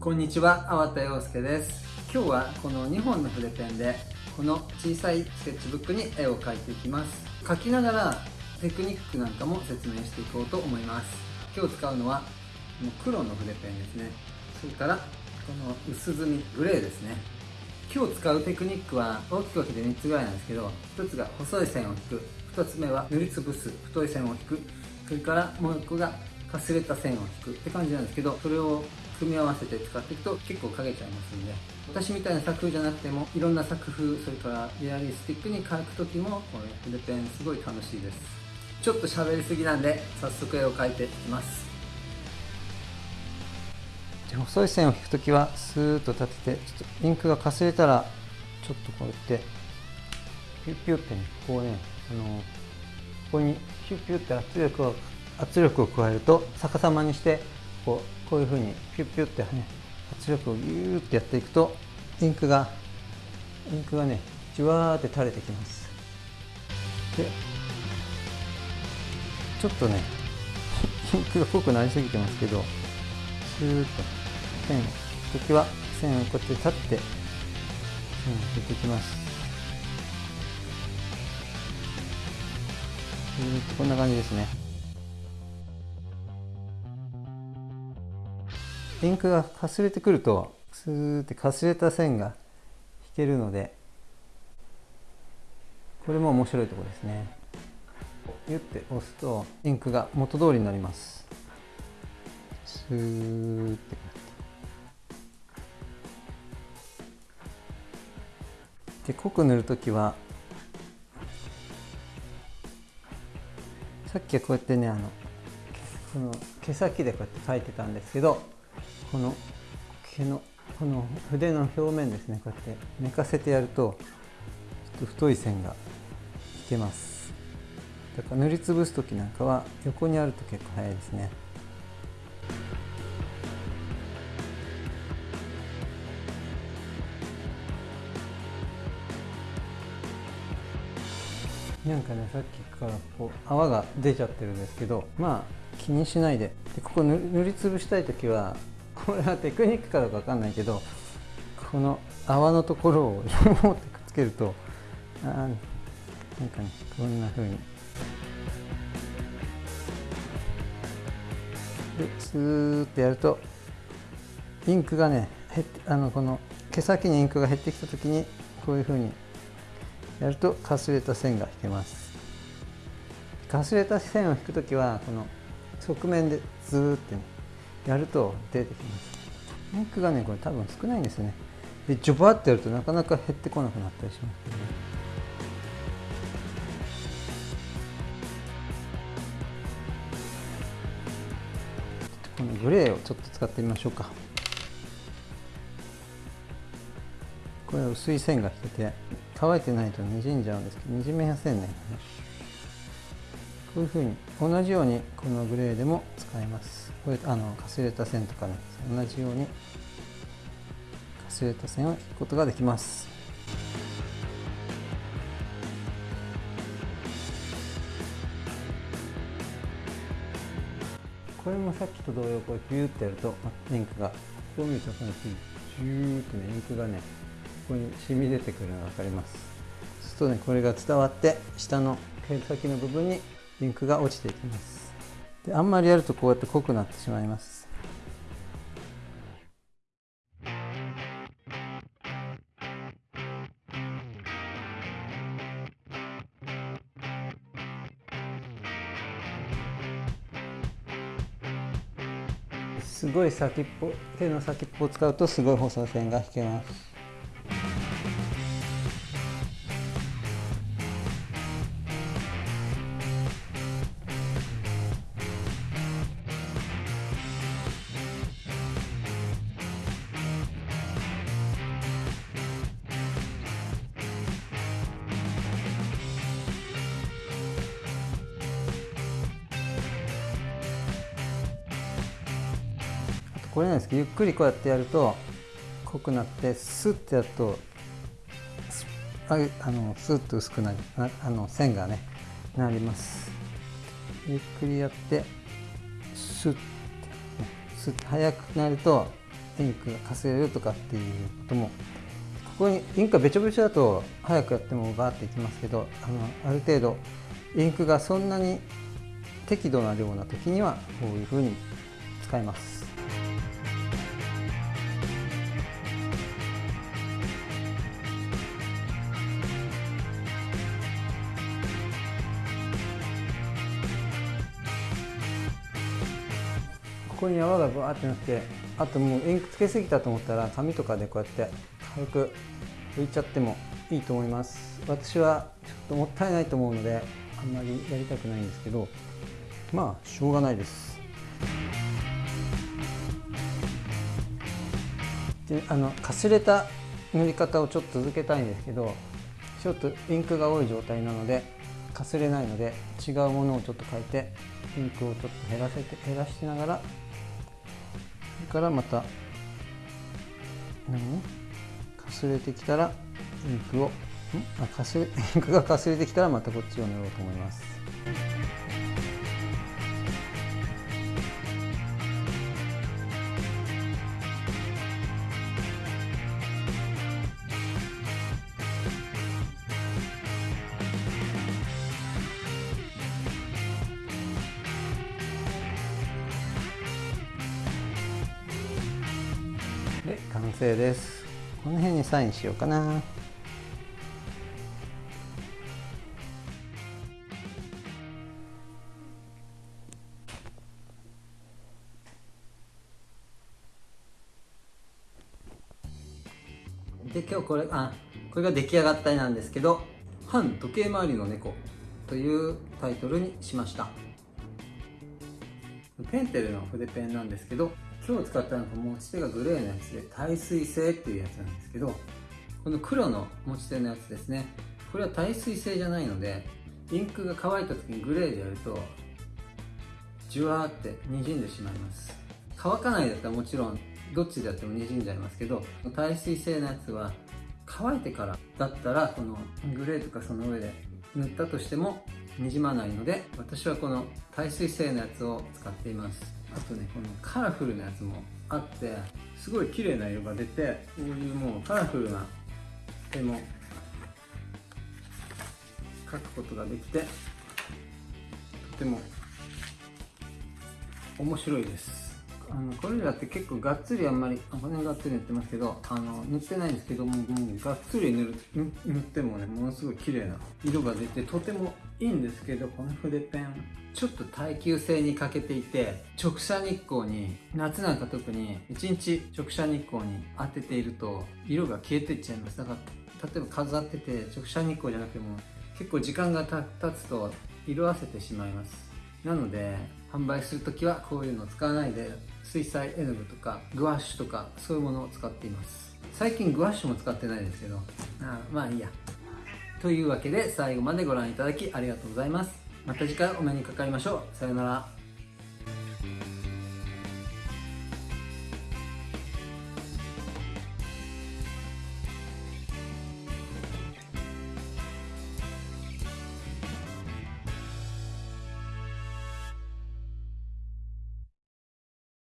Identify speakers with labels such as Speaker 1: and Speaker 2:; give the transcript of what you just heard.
Speaker 1: こんにちは、粟田洋介です。今日はこの2本の筆ペンでこの小さいスケッチブックに絵を描いていきます。描きながらテクニックなんかも説明していこうと思います。今日使うのはこの黒の筆ペンですね。それからこの薄墨グレーですね。今日使うテクニックは大きく分けて3つぐらいなんですけど1つが細い線を引く2つ目は塗りつぶす太い線を引くそれからもう1個がかすれた線を引くって感じなんですけどそれを組み合わせて使っていくと結構影ちゃいますんで私みたいな作風じゃなくてもいろんな作風それからリアリスティックに描く時もこれ筆ペンすごい楽しいです。ちょっと喋りすぎなんで早速絵を描いていきます。細い線を引くときはスーッと立ててちょっとインクがかすれたらちょっとこうやってピュッピュッてねこうねあのここにピュッピュッて圧力を圧力を加えると逆さまにしてこうこういうふうにピュッピュッてね圧力をギューってやっていくとインクがインクがねじわーって垂れてきます。でちょっとねインクが濃くなりすぎてますけどスーッと線を引くときは線をこうやって立って線を引いていきます。こんな感じですね。インクがかすれてくるとスーってかすれた線が引けるのでこれも面白いところですね。ギュッて押すとインクが元通りになります。スーって。で濃く塗るときはさっきはこうやってねあのこの毛先でこうやって描いてたんですけどこの毛のこの筆の表面ですねこうやって寝かせてやるとちょっと太い線が引けます。だから塗りつぶす時なんかは横にあると結構早いですね。なんかねさっきからこう泡が出ちゃってるんですけどまあ気にしないで。でここ塗りつぶしたい時はこれはテクニックかどうかわかんないけどこの泡のところを持ってくっつけるとあなんかねこんな風に。でスーッてやるとインクがね減ってあのこの毛先にインクが減ってきた時にこういう風にやるとかすれた線が引けます。かすれた線を引くときはこの側面でずーってねやると出てきます。イクがねこれ多分少ないんですよね。でジョバってやるとなかなか減ってこなくなったりしますけどねこのグレーをちょっと使ってみましょうか。これ薄い線が引けて乾いてないとにじんじゃうんですけどにじめやせんね。こういうふうに同じようにこのグレーでも使えます。これあのかすれた線とかね同じようにかすれた線を引くことができます。これもさっきと同様こうビューってやるとインクがこう見るとこのジューってねインクがねここに染み出てくるのが分かります。そうするとねこれが伝わって下の毛先の部分にインクが落ちていきます。であんまりやるとこうやって濃くなってしまいます。すごい先っぽ手の先っぽを使うとすごい細い線が引けます。これなんですけどゆっくりこうやってやると濃くなってスッてやるとああのスッと薄くなりあの線がねなります。ゆっくりやってスッて、ね、スッて速くなるとインクがかすれるとかっていうこともここにインクがべちょべちょだと早くやってもバーっていきますけどあのある程度インクがそんなに適度な量な時にはこういうふうに使います。ここに泡がブワーってなってあともうインクつけすぎたと思ったら紙とかでこうやって軽く拭いちゃってもいいと思います。私はちょっともったいないと思うのであんまりやりたくないんですけどまあしょうがないです。であのかすれた塗り方をちょっと続けたいんですけどちょっとインクが多い状態なのでかすれないので違うものをちょっと変えてインクをちょっと減らせて減らしながられからまた何かすれてきたらインクをん？あかすれインクがかすれてきたらまたこっちを塗ろうと思います。で完成です。この辺にサインしようかな。で今日これあこれが出来上がった絵なんですけど「反時計回りの猫」というタイトルにしました。ペンテルの筆ペンなんですけど今日使ったのが持ち手がグレーのやつで耐水性っていうやつなんですけどこの黒の持ち手のやつですね。これは耐水性じゃないのでインクが乾いた時にグレーでやるとジュワーって滲んでしまいます。乾かないだったらもちろんどっちでやっても滲んじゃいますけど耐水性のやつは乾いてからだったらこのグレーとかその上で塗ったとしてもにじまないので私はこの耐水性のやつを使っています。あとねこのカラフルなやつもあってすごい綺麗な色が出てこういうもうカラフルな絵も描くことができてとても面白いです。あのこれらって結構がっつりあんまり骨がっつり塗ってますけどあの塗ってないんですけどももうがっつり塗る塗ってもねものすごい綺麗な色が出てとてもいいんですけどこの筆ペンちょっと耐久性に欠けていて直射日光に夏なんか特に1日直射日光に当てていると色が消えていっちゃいます。だから例えば飾ってて直射日光じゃなくても結構時間が経つと色あせてしまいます。なので販売する時はこういうのを使わないで水彩絵の具とかグワッシュとかそういうものを使っています。最近グワッシュも使ってないですけどあまあいいや。というわけで最後までご覧いただきありがとうございます。また次回お目にかかりましょう。さよなら。